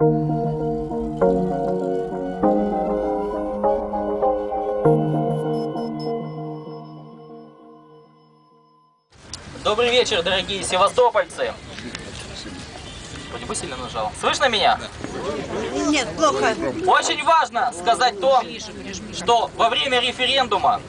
Добрый вечер, дорогие севастопольцы. Вроде сильно нажал. Слышно меня? Нет, плохо. Очень важно сказать то, что во время референдума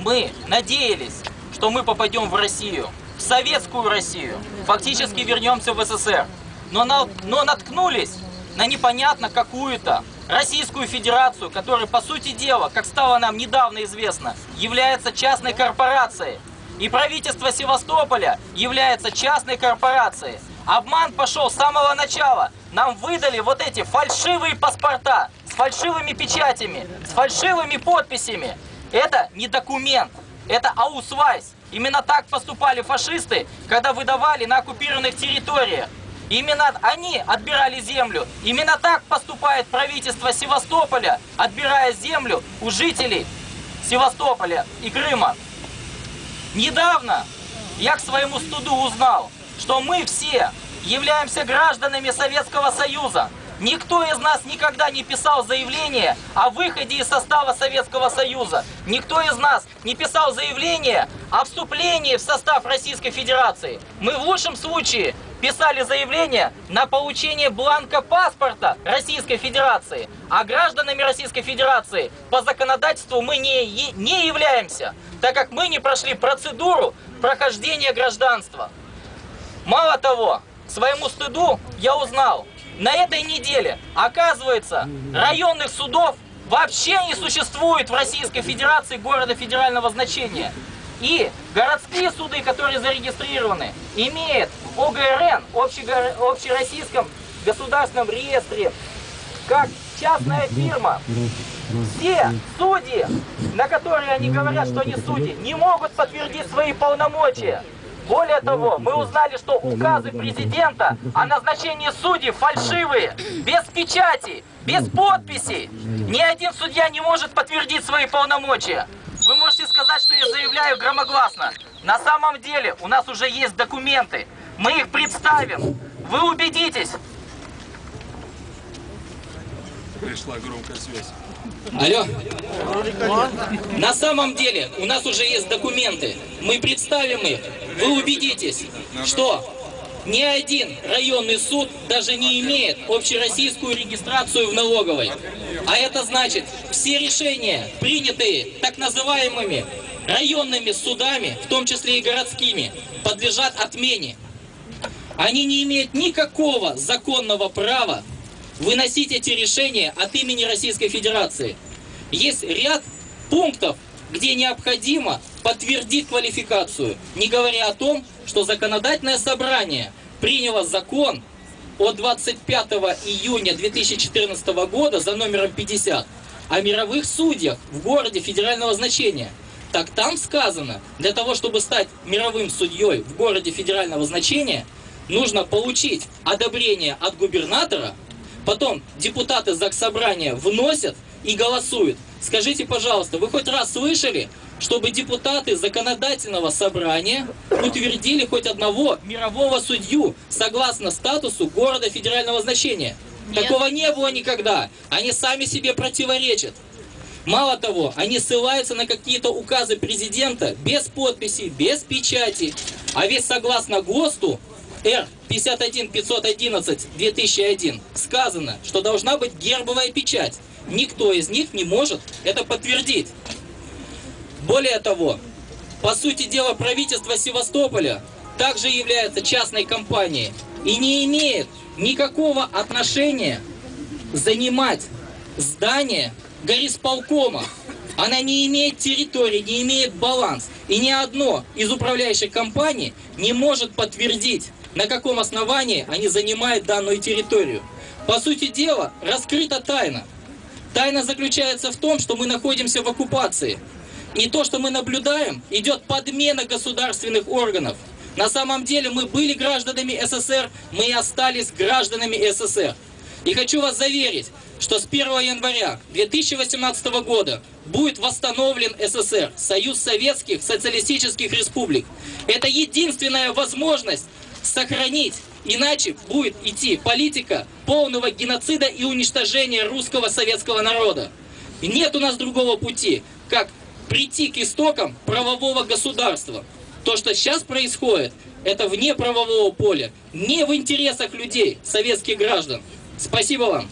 мы надеялись, что мы попадем в Россию, в советскую Россию, фактически вернемся в СССР. Но, на, но наткнулись на непонятно какую-то Российскую Федерацию, которая, по сути дела, как стало нам недавно известно, является частной корпорацией. И правительство Севастополя является частной корпорацией. Обман пошел с самого начала. Нам выдали вот эти фальшивые паспорта с фальшивыми печатями, с фальшивыми подписями. Это не документ, это аусвайс. Именно так поступали фашисты, когда выдавали на оккупированных территориях. Именно они отбирали землю. Именно так поступает правительство Севастополя, отбирая землю у жителей Севастополя и Крыма. Недавно я к своему стыду узнал, что мы все являемся гражданами Советского Союза. Никто из нас никогда не писал заявление о выходе из состава Советского Союза. Никто из нас не писал заявление о вступлении в состав Российской Федерации. Мы в лучшем случае писали заявление на получение бланка паспорта Российской Федерации. А гражданами Российской Федерации по законодательству мы не, не являемся, так как мы не прошли процедуру прохождения гражданства. Мало того, своему стыду я узнал, на этой неделе, оказывается, районных судов вообще не существует в Российской Федерации города федерального значения. И городские суды, которые зарегистрированы, имеют ОГРН, общероссийском государственном реестре, как частная фирма. Все судьи, на которые они говорят, что они судьи, не могут подтвердить свои полномочия. Более того, мы узнали, что указы президента о назначении судей фальшивые, без печати, без подписи. Ни один судья не может подтвердить свои полномочия. Вы можете сказать, что я заявляю громогласно. На самом деле у нас уже есть документы. Мы их представим. Вы убедитесь. Пришла громкая связь. Алло. На самом деле у нас уже есть документы. Мы представим их. Вы убедитесь, что ни один районный суд даже не имеет общероссийскую регистрацию в налоговой. А это значит, все решения, принятые так называемыми районными судами, в том числе и городскими, подлежат отмене. Они не имеют никакого законного права выносить эти решения от имени Российской Федерации. Есть ряд пунктов, где необходимо подтвердить квалификацию, не говоря о том, что законодательное собрание приняло закон от 25 июня 2014 года за номером 50 о мировых судьях в городе федерального значения. Так там сказано, для того, чтобы стать мировым судьей в городе федерального значения, нужно получить одобрение от губернатора, потом депутаты Заксобрания вносят и голосуют. Скажите, пожалуйста, вы хоть раз слышали, чтобы депутаты законодательного собрания утвердили хоть одного мирового судью согласно статусу города федерального значения. Нет. Такого не было никогда. Они сами себе противоречат. Мало того, они ссылаются на какие-то указы президента без подписи, без печати. А ведь согласно ГОСТу Р 51 511 2001 сказано, что должна быть гербовая печать. Никто из них не может это подтвердить. Более того, по сути дела, правительство Севастополя также является частной компанией и не имеет никакого отношения занимать здание горисполкома. Она не имеет территории, не имеет баланс. И ни одно из управляющих компаний не может подтвердить, на каком основании они занимают данную территорию. По сути дела, раскрыта тайна. Тайна заключается в том, что мы находимся в оккупации. И то, что мы наблюдаем, идет подмена государственных органов. На самом деле мы были гражданами СССР, мы и остались гражданами СССР. И хочу вас заверить, что с 1 января 2018 года будет восстановлен СССР, Союз Советских Социалистических Республик. Это единственная возможность сохранить Иначе будет идти политика полного геноцида и уничтожения русского советского народа. Нет у нас другого пути, как прийти к истокам правового государства. То, что сейчас происходит, это вне правового поля, не в интересах людей, советских граждан. Спасибо вам.